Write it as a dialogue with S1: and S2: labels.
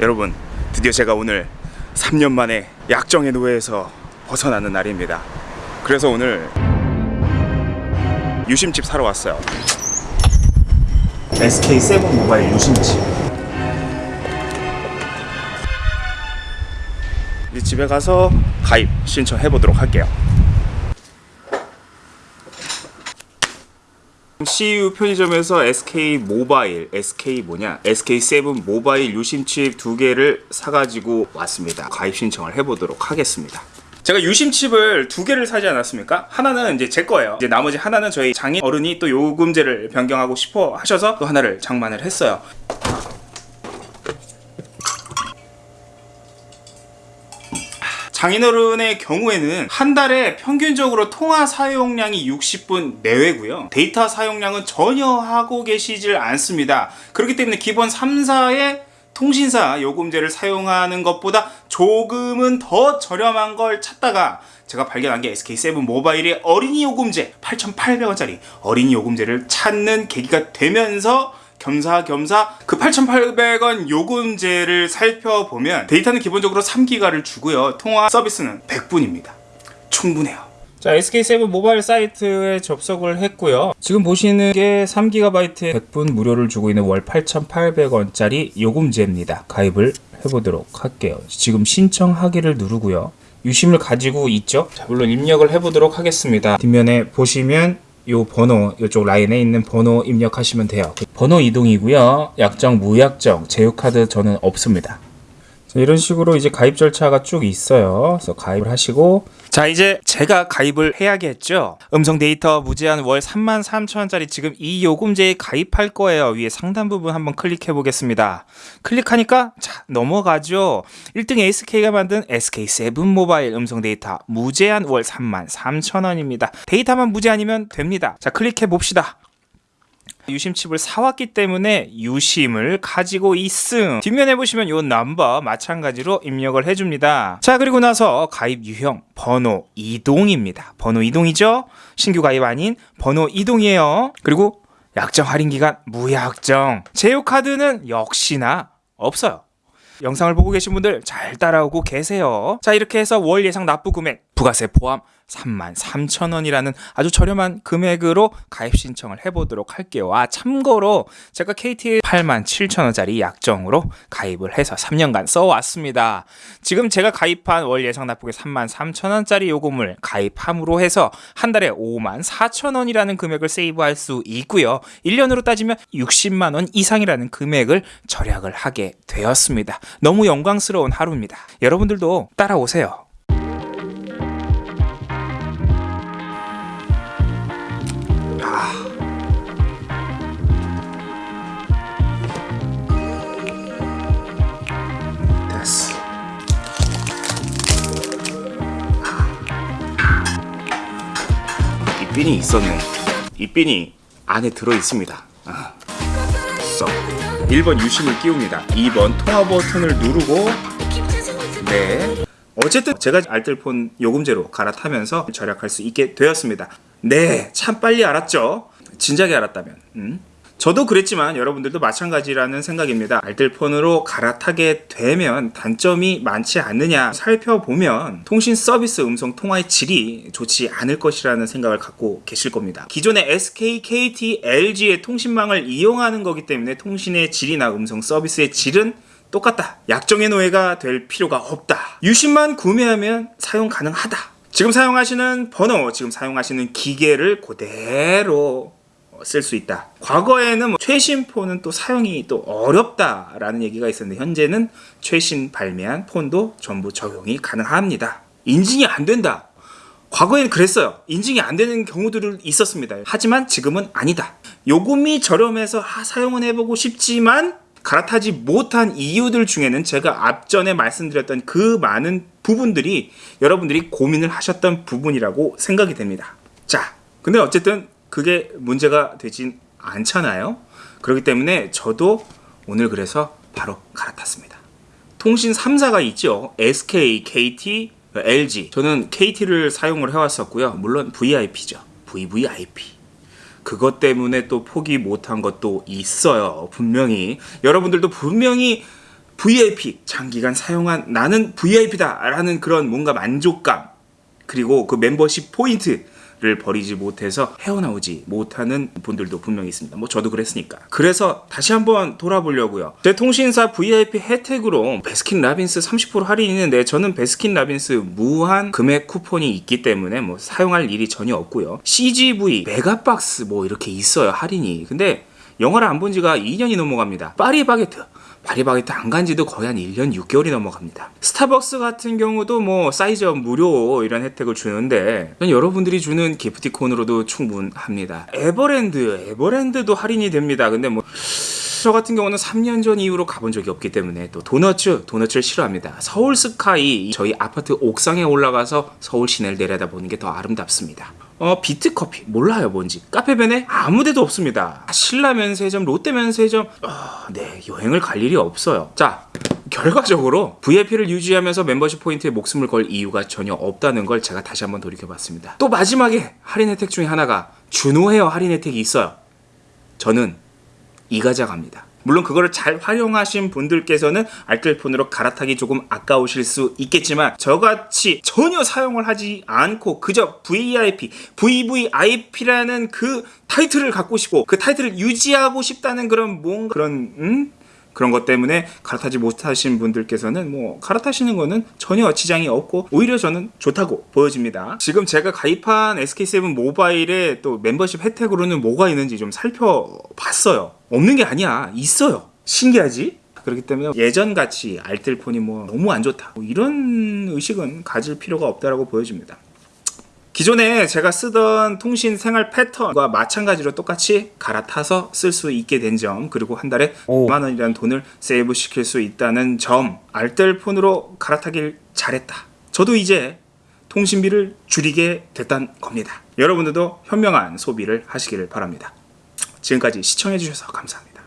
S1: 여러분 드디어 제가 오늘 3년 만에 약정의 노예에서 벗어나는 날입니다. 그래서 오늘 유심칩 사러 왔어요. SK7 모바일 유심칩. 이제 집에 가서 가입 신청해 보도록 할게요 CU 편의점에서 SK 모바일, SK 뭐냐, SK7 모바일 유심칩 두 개를 사가지고 왔습니다. 가입 신청을 해보도록 하겠습니다. 제가 유심칩을 두 개를 사지 않았습니까? 하나는 이제 제 거예요. 이제 나머지 하나는 저희 장인 어른이 또 요금제를 변경하고 싶어 하셔서 또 하나를 장만을 했어요. 장인어른의 경우에는 한 달에 평균적으로 통화 사용량이 60분 내외고요. 데이터 사용량은 전혀 하고 계시질 않습니다. 그렇기 때문에 기본 3사의 통신사 요금제를 사용하는 것보다 조금은 더 저렴한 걸 찾다가 제가 발견한 게 SK7 모바일의 어린이 요금제 8,800원짜리 어린이 요금제를 찾는 계기가 되면서 겸사겸사 그 8,800원 요금제를 살펴보면 데이터는 기본적으로 3기가를 주고요. 통화 서비스는 100분입니다. 충분해요. 자, SK7 모바일 사이트에 접속을 했고요. 지금 보시는 게 3GB 100분 무료를 주고 있는 월 8,800원짜리 요금제입니다. 가입을 해보도록 할게요. 지금 신청하기를 누르고요. 유심을 가지고 있죠. 자, 물론 입력을 해보도록 하겠습니다. 뒷면에 보시면 요 번호 이쪽 라인에 있는 번호 입력하시면 돼요. 번호 이동이고요. 약정 무약정 제휴카드 저는 없습니다. 자, 이런 식으로 이제 가입 절차가 쭉 있어요. 그래서 가입을 하시고. 자 이제 제가 가입을 해야겠죠? 음성 데이터 무제한 월 33,000원짜리 지금 이 요금제에 가입할 거예요. 위에 상단 부분 한번 클릭해 보겠습니다. 클릭하니까 자 넘어가죠. 1등 SK가 만든 SK7 모바일 음성 데이터 무제한 월 33,000원입니다. 데이터만 무제한이면 됩니다. 자 클릭해 봅시다 유심칩을 사왔기 때문에 유심을 가지고 있음. 뒷면에 보시면 요 넘버 마찬가지로 입력을 해줍니다. 자 그리고 나서 가입 유형 번호 이동입니다. 번호 이동이죠? 신규 가입 아닌 번호 이동이에요. 그리고 약정 할인 기간 무약정. 제휴 카드는 역시나 없어요. 영상을 보고 계신 분들 잘 따라오고 계세요. 자 이렇게 해서 월 예상 납부 금액 부가세 포함 33,000원이라는 아주 저렴한 금액으로 가입 신청을 해보도록 할게요. 아 참고로 제가 KT 87,000원짜리 약정으로 가입을 해서 3년간 써왔습니다. 지금 제가 가입한 월 예상 납부액 33,000원짜리 요금을 가입함으로 해서 한 달에 54,000원이라는 금액을 세이브할 수 있고요. 1년으로 따지면 60만원 이상이라는 금액을 절약을 하게 되었습니다. 너무 영광스러운 하루입니다. 여러분들도 따라오세요. 핀이 있었네. 이 핀이 안에 들어 있습니다. 아. 써. 1번 유심을 끼웁니다. 2번 통화 버튼을 누르고 네. 어쨌든 제가 알뜰폰 요금제로 갈아타면서 절약할 수 있게 되었습니다. 네, 참 빨리 알았죠? 진작에 알았다면. 음? 저도 그랬지만 여러분들도 마찬가지라는 생각입니다. 알뜰폰으로 갈아타게 되면 단점이 많지 않느냐 살펴보면 통신 서비스 음성 통화의 질이 좋지 않을 것이라는 생각을 갖고 계실 겁니다. 기존의 SK, KT, LG의 통신망을 이용하는 거기 때문에 통신의 질이나 음성 서비스의 질은 똑같다. 약정의 노예가 될 필요가 없다. 유심만 구매하면 사용 가능하다. 지금 사용하시는 번호, 지금 사용하시는 기계를 그대로 쓸 수 있다. 과거에는 뭐 최신 폰은 또 사용이 또 어렵다라는 얘기가 있었는데 현재는 최신 발매한 폰도 전부 적용이 가능합니다. 인증이 안 된다. 과거에는 그랬어요. 인증이 안 되는 경우들이 있었습니다. 하지만 지금은 아니다. 요금이 저렴해서 아, 사용은 해보고 싶지만 갈아타지 못한 이유들 중에는 제가 앞전에 말씀드렸던 그 많은 부분들이 여러분들이 고민을 하셨던 부분이라고 생각이 됩니다. 자, 근데 어쨌든 그게 문제가 되진 않잖아요. 그렇기 때문에 저도 오늘 그래서 바로 갈아탔습니다. 통신 3사가 있죠. SK, KT, LG. 저는 KT를 사용을 해왔었고요. 물론 VIP죠. VVIP. 그것 때문에 또 포기 못한 것도 있어요. 분명히. 여러분들도 분명히 VIP 장기간 사용한 나는 VIP다 라는 그런 뭔가 만족감 그리고 그 멤버십 포인트 를 버리지 못해서 헤어나오지 못하는 분들도 분명히 있습니다. 뭐 저도 그랬으니까. 그래서 다시 한번 돌아보려고요. 제 통신사 VIP 혜택으로 베스킨 라빈스 30% 할인이 있는데 저는 베스킨 라빈스 무한 금액 쿠폰이 있기 때문에 뭐 사용할 일이 전혀 없고요. CGV 메가박스 뭐 이렇게 있어요 할인이. 근데 영화를 안 본 지가 2년이 넘어갑니다. 파리바게트 파리바게트 안 간 지도 거의 한 1년 6개월이 넘어갑니다. 스타벅스 같은 경우도 뭐 사이즈업 무료 이런 혜택을 주는데 전 여러분들이 주는 기프티콘으로도 충분합니다. 에버랜드, 에버랜드도 할인이 됩니다. 근데 뭐 저 같은 경우는 3년 전 이후로 가본 적이 없기 때문에 또 도너츠, 도너츠를 싫어합니다. 서울 스카이 저희 아파트 옥상에 올라가서 서울 시내를 내려다보는 게 더 아름답습니다. 어 비트 커피. 몰라요 뭔지. 카페베네 아무데도 없습니다. 신라 면세점 롯데 면세점. 어, 네 여행을 갈 일이 없어요. 자 결과적으로 VIP를 유지하면서 멤버십 포인트에 목숨을 걸 이유가 전혀 없다는 걸 제가 다시 한번 돌이켜봤습니다. 또 마지막에 할인 혜택 중에 하나가 준오 헤어 할인 혜택이 있어요. 저는 이가자 갑니다. 물론 그거를 잘 활용하신 분들께서는 알뜰폰으로 갈아타기 조금 아까우실 수 있겠지만 저같이 전혀 사용을 하지 않고 그저 VIP, VVIP라는 그 타이틀을 갖고 싶고 그 타이틀을 유지하고 싶다는 그런 뭔가 그런 음? 그런 것 때문에 갈아타지 못하신 분들께서는 뭐 갈아타시는 거는 전혀 지장이 없고 오히려 저는 좋다고 보여집니다. 지금 제가 가입한 SK7 모바일에 또 멤버십 혜택으로는 뭐가 있는지 좀 살펴봤어요. 없는 게 아니야. 있어요. 신기하지? 그렇기 때문에 예전같이 알뜰폰이 뭐 너무 안 좋다. 뭐 이런 의식은 가질 필요가 없다라고 보여집니다. 기존에 제가 쓰던 통신 생활 패턴과 마찬가지로 똑같이 갈아타서 쓸 수 있게 된 점 그리고 한 달에
S2: 오.
S1: 5만 원이라는 돈을 세이브 시킬 수 있다는 점 알뜰폰으로 갈아타길 잘했다 저도 이제 통신비를 줄이게 됐단 겁니다 여러분들도 현명한 소비를 하시기를 바랍니다 지금까지 시청해 주셔서 감사합니다